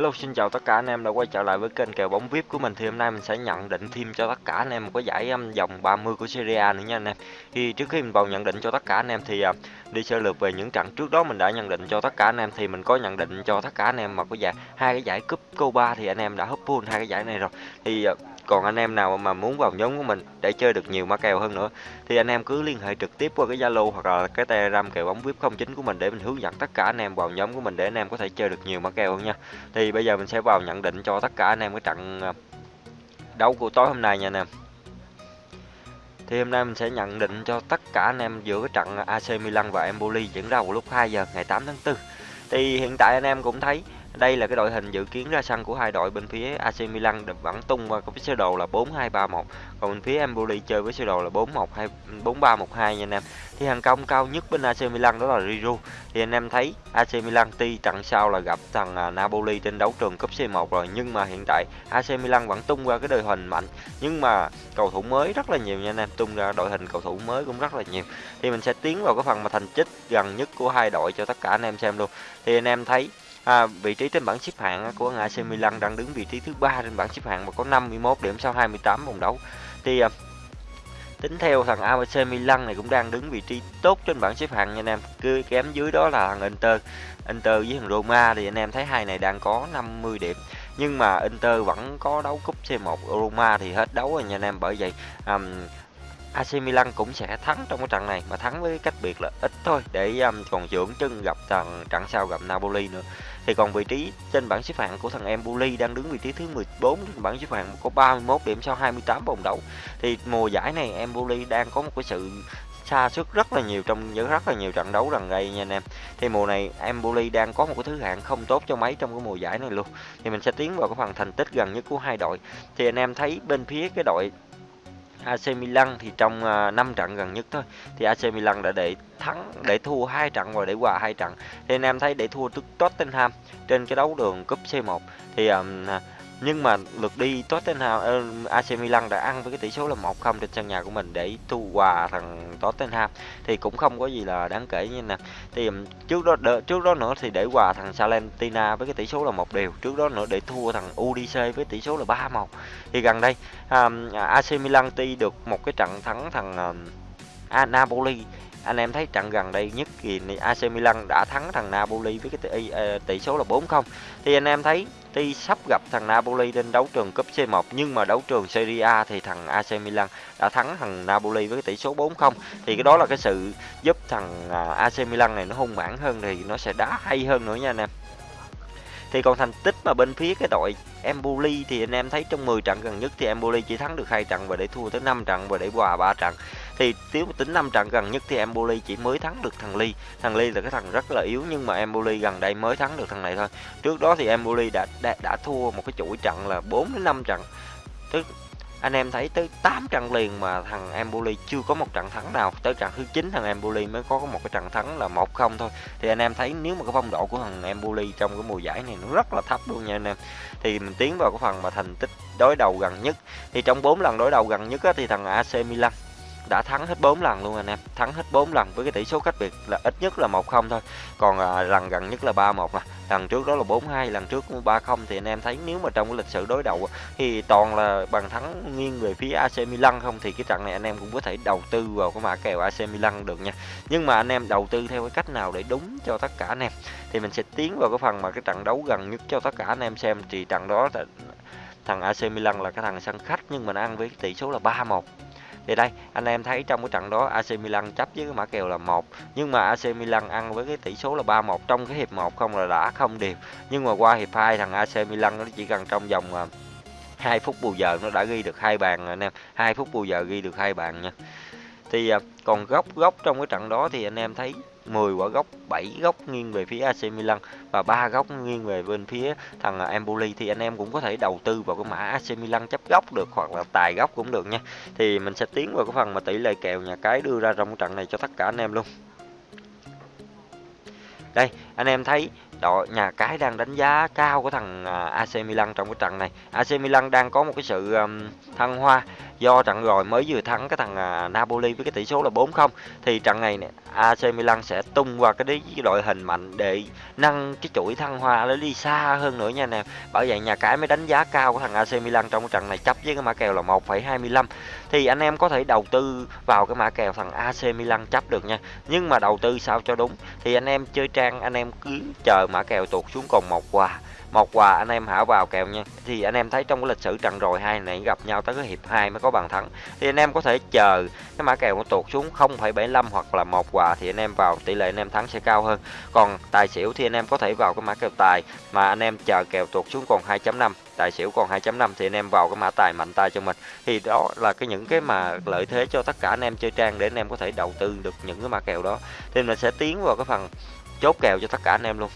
Hello xin chào tất cả anh em đã quay trở lại với kênh kèo bóng VIP của mình thì hôm nay mình sẽ nhận định thêm cho tất cả anh em một cái giải um, vòng 30 của Serie A nữa nha anh em. Thì trước khi mình vào nhận định cho tất cả anh em thì uh, đi sơ lược về những trận trước đó mình đã nhận định cho tất cả anh em thì mình có nhận định cho tất cả anh em mà có giải hai cái giải cúp Copa thì anh em đã hấp full hai cái giải này rồi. Thì uh, còn anh em nào mà muốn vào nhóm của mình để chơi được nhiều mã kèo hơn nữa, thì anh em cứ liên hệ trực tiếp qua cái Zalo hoặc là cái Telegram kèo bóng VIP 09 của mình để mình hướng dẫn tất cả anh em vào nhóm của mình để anh em có thể chơi được nhiều mã kèo hơn nha. Thì bây giờ mình sẽ vào nhận định cho tất cả anh em cái trận à, đấu của tối hôm nay nha anh em. Thì hôm nay mình sẽ nhận định cho tất cả anh em giữa cái trận à, AC Milan và Empoli diễn ra vào lúc 2 giờ ngày 8 tháng 4. Thì hiện tại anh em cũng thấy đây là cái đội hình dự kiến ra sân của hai đội bên phía AC Milan vẫn tung qua cái sơ đồ là 4-2-3-1 còn bên phía Empoli chơi với sơ đồ là 4-1-2 4-3-1-2 nha anh em. Thì hàng công cao nhất bên AC Milan đó là Giroud. Thì anh em thấy AC Milan tuy trận sau là gặp thằng à, Napoli trên đấu trường cúp C1 rồi nhưng mà hiện tại AC Milan vẫn tung qua cái đội hình mạnh nhưng mà cầu thủ mới rất là nhiều nha anh em, tung ra đội hình cầu thủ mới cũng rất là nhiều. Thì mình sẽ tiến vào cái phần mà thành tích gần nhất của hai đội cho tất cả anh em xem luôn. Thì anh em thấy À, vị trí trên bảng xếp hạng của AC Milan đang đứng vị trí thứ ba trên bảng xếp hạng và có 51 điểm sau 28 vòng đấu. Thì à, tính theo thằng AC Milan này cũng đang đứng vị trí tốt trên bảng xếp hạng nha anh em. Cứ kém dưới đó là thằng Inter. Inter với thằng Roma thì anh em thấy hai này đang có 50 điểm. Nhưng mà Inter vẫn có đấu cúp C1 Roma thì hết đấu rồi nha anh em. Bởi vậy um, AC Milan cũng sẽ thắng trong cái trận này mà thắng với cách biệt là ít thôi. Để um, còn dưỡng chân gặp thằng trận sau gặp Napoli nữa. Thì còn vị trí trên bảng xếp hạng của thằng Empoli đang đứng vị trí thứ 14 trên bảng xếp hạng có 31 điểm sau 28 vòng đấu. Thì mùa giải này Empoli đang có một cái sự xa sức rất là nhiều trong những rất là nhiều trận đấu gần đây nha anh em. Thì mùa này Empoli đang có một cái thứ hạng không tốt cho mấy trong cái mùa giải này luôn. Thì mình sẽ tiến vào cái phần thành tích gần nhất của hai đội. Thì anh em thấy bên phía cái đội AC Milan thì trong à, uh, 5 trận gần nhất thôi. Thì AC Milan đã để thắng để thua hai trận và để hòa hai trận. Thì anh em thấy để thua trước Tottenham trên cái đấu đường cúp C1 thì um, nhưng mà lượt đi Tottenham ờ, uh, AC Milan đã ăn với cái tỷ số là 1-0 trên sân nhà của mình để thu hòa thằng Tottenham. Thì cũng không có gì là đáng kể như nè. Thì trước đó đỡ, trước đó nữa thì để hòa thằng Salentina với cái tỷ số là một đều. Trước đó nữa để thua thằng UDC với tỷ số là 3-1 thì gần đây um, AC Milan tuy được một cái trận thắng thằng um, Napoli. Anh em thấy trận gần đây nhất thì AC Milan đã thắng thằng Napoli với cái tỷ, ờ, tỷ số là 4-0 thì anh em thấy tuy sắp gặp thằng Napoli trên đấu trường cúp C1 nhưng mà đấu trường Serie A thì thằng AC Milan đã thắng thằng Napoli với tỷ số 4-0 thì cái đó là cái sự giúp thằng à, AC Milan này nó hung mãn hơn thì nó sẽ đá hay hơn nữa nha anh em. Thì còn thành tích mà bên phía cái đội Empoli thì anh em thấy trong 10 trận gần nhất thì Empoli chỉ thắng được hai trận và để thua tới 5 trận và để hòa 3 trận thì nếu tính năm trận gần nhất thì Empoli chỉ mới thắng được thằng Ly. Thằng Ly là cái thằng rất là yếu nhưng mà Empoli gần đây mới thắng được thằng này thôi. Trước đó thì Empoli đã đã, đã thua một cái chuỗi trận là 4 đến 5 trận. Tức anh em thấy tới 8 trận liền mà thằng Empoli chưa có một trận thắng nào. Tới trận thứ 9 thằng Empoli mới có một cái trận thắng là 1-0 thôi. Thì anh em thấy nếu mà cái phong độ của thằng Empoli trong cái mùa giải này nó rất là thấp luôn nha anh em. Thì mình tiến vào cái phần mà thành tích đối đầu gần nhất. Thì trong 4 lần đối đầu gần nhất á, thì thằng AC Milan đã thắng hết 4 lần luôn anh em. Thắng hết 4 lần với cái tỷ số cách biệt là ít nhất là 1-0 thôi. Còn à, lần gần nhất là 3-1 nè. Lần trước đó là 4-2 lần trước 3-0 thì anh em thấy nếu mà trong cái lịch sử đối đầu thì toàn là bàn thắng nghiêng về phía AC Milan không? Thì cái trận này anh em cũng có thể đầu tư vào cái mã kèo AC Milan được nha. Nhưng mà anh em đầu tư theo cái cách nào để đúng cho tất cả anh em? Thì mình sẽ tiến vào cái phần mà cái trận đấu gần nhất cho tất cả anh em xem. Thì trận đó thằng AC Milan là cái thằng sân khách nhưng mà nó ăn với tỷ số là 3-1 thì đây, anh em thấy trong cái trận đó AC Milan chấp với cái mã kèo là một, nhưng mà AC Milan ăn với cái tỷ số là 3-1 trong cái hiệp 1 không là đã không đều. Nhưng mà qua hiệp 2 thằng AC Milan nó chỉ cần trong vòng à, 2 phút bù giờ nó đã ghi được hai bàn anh em. 2 phút bù giờ ghi được hai bàn nha. Thì à, còn góc góc trong cái trận đó thì anh em thấy 10 quả góc 7 góc nghiêng về phía AC Milan và ba góc nghiêng về bên phía thằng Empoli thì anh em cũng có thể đầu tư vào cái mã AC Milan chấp góc được hoặc là tài góc cũng được nha. Thì mình sẽ tiến vào cái phần mà tỷ lệ kèo nhà cái đưa ra trong trận này cho tất cả anh em luôn. Đây, anh em thấy đội nhà cái đang đánh giá cao của thằng à, AC Milan trong cái trận này. AC Milan đang có một cái sự thăng hoa do trận rồi mới vừa thắng cái thằng à, Napoli với cái tỷ số là 4-0 thì trận này AC Milan sẽ tung qua cái, cái đội hình mạnh để nâng cái chuỗi thăng hoa nó đi xa hơn nữa nha anh em. Bởi vậy nhà cái mới đánh giá cao của thằng AC Milan trong cái trận này chấp với cái mã kèo là 1,25 thì anh em có thể đầu tư vào cái mã kèo thằng AC Milan chấp được nha. Nhưng mà đầu tư sao cho đúng thì anh em chơi trang anh em cứ chờ mã kèo tụt xuống còn một quà một quà anh em hảo vào kèo nha thì anh em thấy trong cái lịch sử trận rồi hai này gặp nhau tới cái hiệp 2 mới có bàn thắng thì anh em có thể chờ cái mã kèo nó tụt xuống 0,75 hoặc là một quà thì anh em vào tỷ lệ anh em thắng sẽ cao hơn còn tài xỉu thì anh em có thể vào cái mã kèo tài mà anh em chờ kèo tụt xuống còn 2.5 tài xỉu còn 2.5 thì anh em vào cái mã tài mạnh tay cho mình thì đó là cái những cái mà lợi thế cho tất cả anh em chơi trang để anh em có thể đầu tư được những cái mã kèo đó thì mình sẽ tiến vào cái phần chốt kèo cho tất cả anh em luôn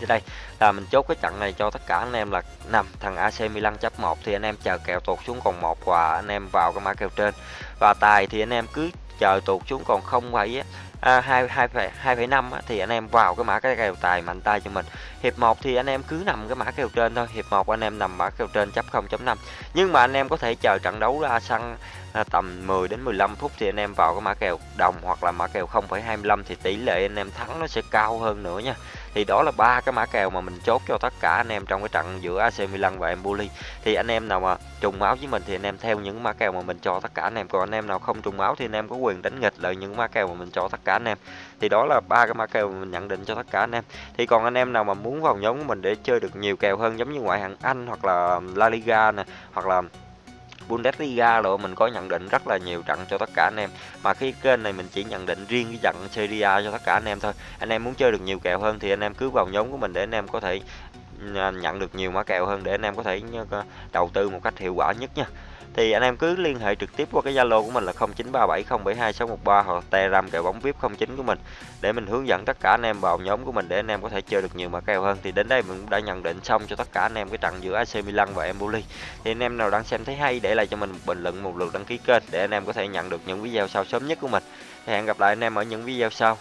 thì đây là mình chốt cái trận này cho tất cả anh em là nằm thằng AC Milan chấp 1 thì anh em chờ kèo tụt xuống còn một và anh em vào cái mã kèo trên và tài thì anh em cứ chờ tụt xuống còn không vậy à, 2 2,5 thì anh em vào cái mã cái kèo tài mạnh tay cho mình. Hiệp 1 thì anh em cứ nằm cái mã kèo trên thôi. Hiệp 1 anh em nằm mã kèo trên chấp 0.5. Nhưng mà anh em có thể chờ trận đấu ra sân à, tầm 10 đến 15 phút thì anh em vào cái mã kèo đồng hoặc là mã kèo 0,25 thì tỷ lệ anh em thắng nó sẽ cao hơn nữa nha thì đó là ba cái mã kèo mà mình chốt cho tất cả anh em trong cái trận giữa AC Milan và Empoli. Thì anh em nào mà trùng máu với mình thì anh em theo những mã kèo mà mình cho tất cả anh em. Còn anh em nào không trùng máu thì anh em có quyền đánh nghịch lại những mã kèo mà mình cho tất cả anh em. Thì đó là ba cái mã kèo mà mình nhận định cho tất cả anh em. Thì còn anh em nào mà muốn vào nhóm của mình để chơi được nhiều kèo hơn, giống như ngoại hạng Anh hoặc là La Liga nè, hoặc là Bundesliga rồi, mình có nhận định rất là nhiều trận cho tất cả anh em. Mà khi kênh này mình chỉ nhận định riêng cái trận Serie A cho tất cả anh em thôi. Anh em muốn chơi được nhiều kèo hơn thì anh em cứ vào nhóm của mình để anh em có thể À, nhận được nhiều mã kèo hơn để anh em có thể à, đầu tư một cách hiệu quả nhất nha thì anh em cứ liên hệ trực tiếp qua cái Zalo của mình là 0937072613 hoặc Telegram kèo bóng VIP 09 của mình để mình hướng dẫn tất cả anh em vào nhóm của mình để anh em có thể chơi được nhiều mã kèo hơn. Thì đến đây mình đã nhận định xong cho tất cả anh em cái trận giữa AC Milan và Empoli. Thì anh em nào đang xem thấy hay để lại cho mình một bình luận, một lượt đăng ký kênh để anh em có thể nhận được những video sau sớm nhất của mình. Thì hẹn gặp lại anh em ở những video sau.